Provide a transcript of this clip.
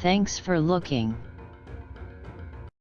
Thanks for looking.